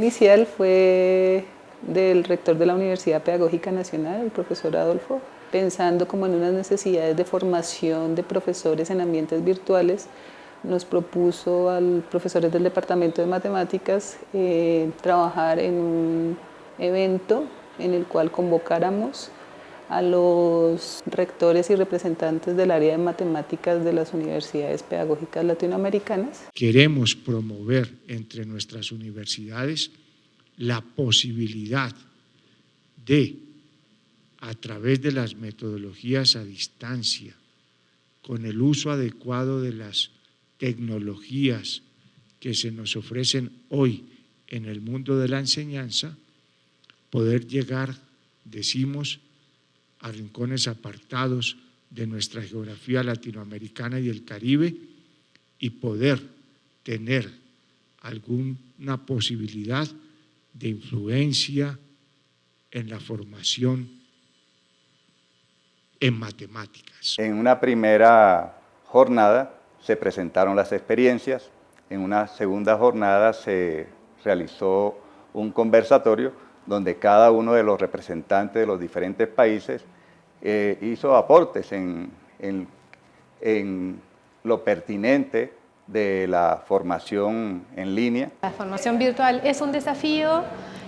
inicial fue del rector de la Universidad Pedagógica Nacional, el profesor Adolfo, pensando como en unas necesidades de formación de profesores en ambientes virtuales, nos propuso a los profesores del Departamento de Matemáticas eh, trabajar en un evento en el cual convocáramos a los rectores y representantes del área de matemáticas de las universidades pedagógicas latinoamericanas. Queremos promover entre nuestras universidades la posibilidad de, a través de las metodologías a distancia, con el uso adecuado de las tecnologías que se nos ofrecen hoy en el mundo de la enseñanza, poder llegar, decimos, a rincones apartados de nuestra geografía latinoamericana y el Caribe y poder tener alguna posibilidad de influencia en la formación en matemáticas. En una primera jornada se presentaron las experiencias, en una segunda jornada se realizó un conversatorio donde cada uno de los representantes de los diferentes países eh, hizo aportes en, en, lo pertinente de la formación en línea. La formación virtual es un desafío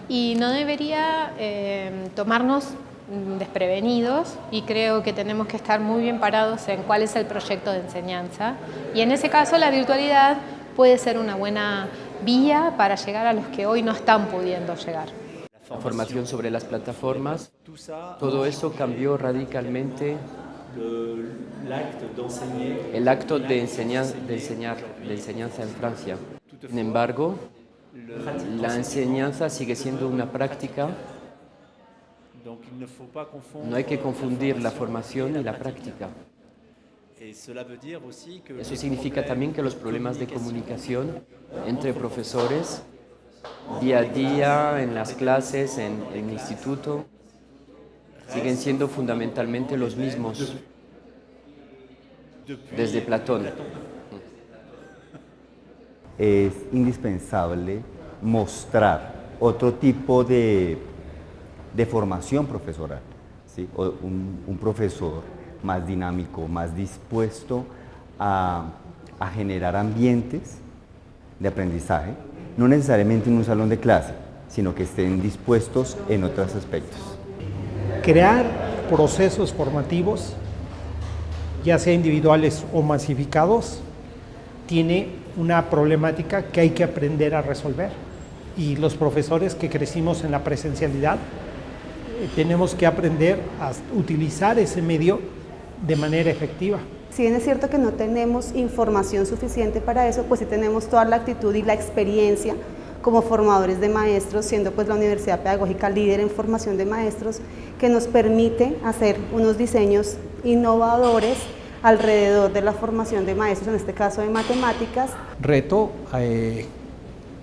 y no debería eh, tomarnos desprevenidos y creo que tenemos que estar muy bien parados en cuál es el proyecto de enseñanza y en ese caso la virtualidad puede ser una buena vía para llegar a los que hoy no están pudiendo llegar formación sobre las plataformas. Todo eso cambió radicalmente el acto de, enseñar, de, enseñar, de enseñanza en Francia. Sin embargo, la enseñanza sigue siendo una práctica. No hay que confundir la formación y la práctica. Eso significa también que los problemas de comunicación entre profesores día a día, en las clases, en, el instituto, siguen siendo fundamentalmente los mismos desde Platón. Es indispensable mostrar otro tipo de, formación profesoral, un, profesor más dinámico, más dispuesto a generar ambientes de aprendizaje no necesariamente en un salón de clase, sino que estén dispuestos en otros aspectos. Crear procesos formativos, ya sea individuales o masificados, tiene una problemática que hay que aprender a resolver. Y los profesores que crecimos en la presencialidad, eh, tenemos que aprender a utilizar ese medio de manera efectiva. Si bien es cierto que no tenemos información suficiente para eso, pues sí tenemos toda la actitud y la experiencia como formadores de maestros, siendo pues la Universidad Pedagógica líder en formación de maestros, que nos permite hacer unos diseños innovadores alrededor de la formación de maestros, en este caso de matemáticas. Reto eh,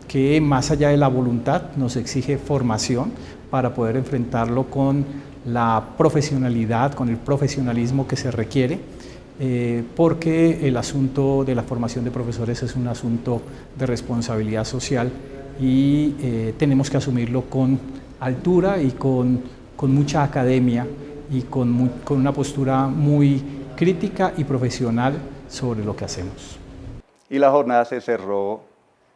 que más allá de la voluntad nos exige formación para poder enfrentarlo con la profesionalidad, con el profesionalismo que se requiere eh, porque el asunto de la formación de profesores es un asunto de responsabilidad social y eh, tenemos que asumirlo con altura y con, mucha academia y con, con, una postura muy crítica y profesional sobre lo que hacemos. Y la jornada se cerró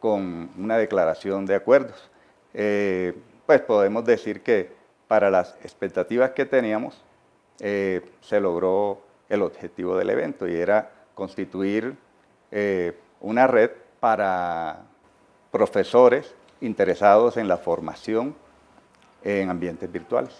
con una declaración de acuerdos. Eh, pues podemos decir que para las expectativas que teníamos se logró el objetivo del evento y era constituir eh, una red para profesores interesados en la formación en ambientes virtuales.